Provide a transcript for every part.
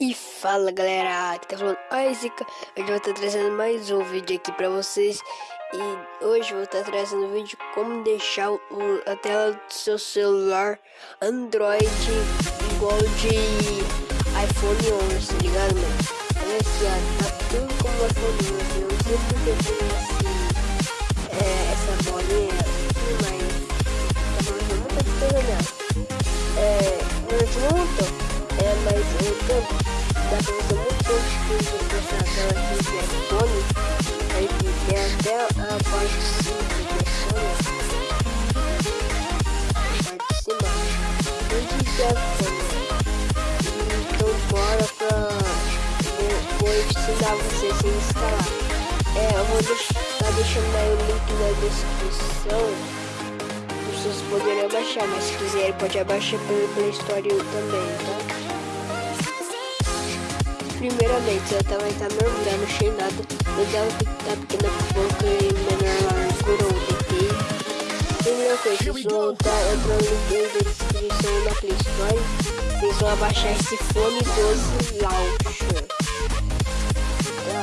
E fala galera, aqui tá falando Zica, hoje eu vou estar trazendo mais um vídeo aqui pra vocês. E hoje eu vou estar trazendo um vídeo como deixar o, a tela do seu celular Android igual de iPhone 11, tá ligado mano? Olha aqui ó, tá tudo como iPhone 11, eu não sei porque a parte de cima. Então bora pra. Vou, vou vocês instalar. É, eu vou deixar, deixando aí o link na descrição vocês poderem baixar, mas se quiserem pode abaixar pelo Play Store também, tá? Primeiramente, ela vai estar normal, não achei nada. Mas ela tá pequena pouco e menor largura ontem. Primeira coisa, vocês vão estar entrando no link da descrição da Play Store. Vocês vão abaixar esse fone 12 Launcher. Tá?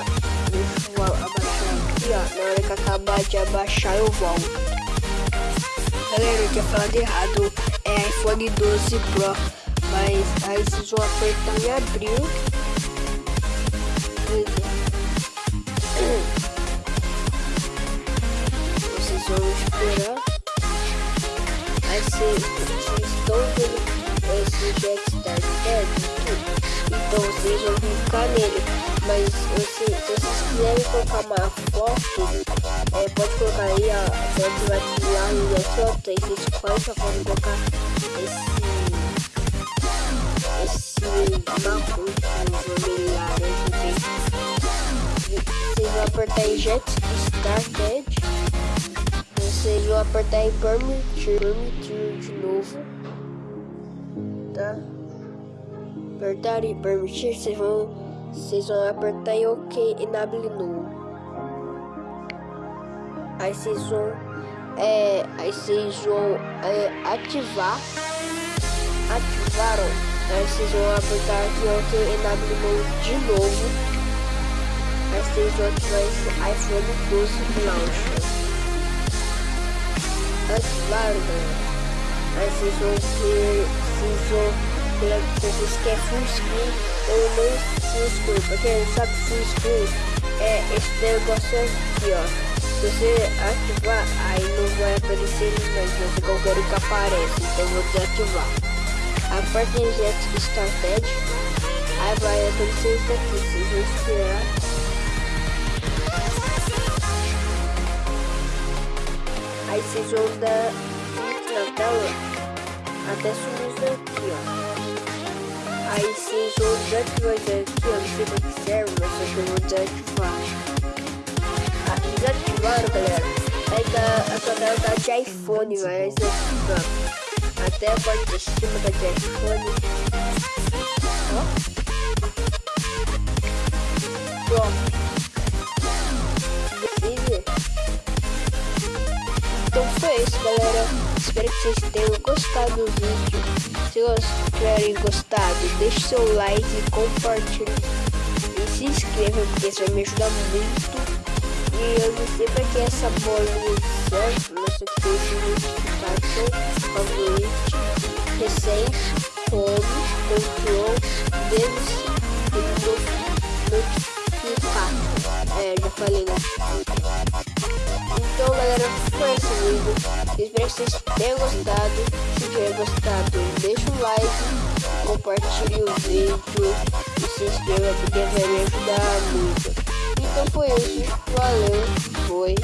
Eu abaixar aqui, ó. Na hora que acabar de abaixar, eu volto. Galera, eu tinha falado errado. É iPhone 12 Pro. Mas aí vocês vão apertar em abril vocês vão esperar. Vocês, estão vendo esse Dexter Dead, então vocês vão clicar nele. Mas se vocês quiserem colocar uma foto, é, pode colocar aí, ó, pode vai lá no foto, aí vocês só podem colocar esse esse marrom Jet Started. Vocês vão apertar em Permitir, permitir de novo. Tá? Apertar em Permitir, vocês vão, vocês vão apertar em OK Enable No. Aí vocês vão, é, aí vocês vão é, ativar, ativaram. Aí vocês vão apertar aqui OK Enable No de novo vocês vão ativar esse iPhone 12 Launcher. Ativaram, galera. Aí vocês vão ter. Vocês vão. Se vocês querem full screen ou não full screen. Pra quem não sabe, full screen é esse negócio aqui, ó. Se você ativar, aí não vai aparecer mas qualquer que aparece. Então vou desativar. Aperte em Jet Started. Aí vai aparecer isso aqui. Vocês vão esperar. Aí vocês vão dar clique na tela até sumir isso aqui, ó. Aí vocês vão desativar aqui, ó. Não sei pra que serve, mas só que eu vou desativar. Ah, desativaram, galera. Aí tá, a sua tela tá de iPhone, vai desativando. Até a parte de cima tá de iPhone. Ó. Foi isso, galera. Espero que vocês tenham gostado do vídeo. Se vocês tiverem gostado, deixe seu like, compartilhe e se inscreva, porque isso vai me ajudar muito. E eu não sei pra que essa bolinha serve, mas eu fiz notificação, favorite, recente, home, control, deles e notificar. É, já falei, né? Então galera, foi esse vídeo. Espero que vocês tenham gostado. Se tiver gostado, deixa um like, compartilhe o vídeo e se inscreva porque vai me ajudar muito. Então foi isso. Valeu, foi.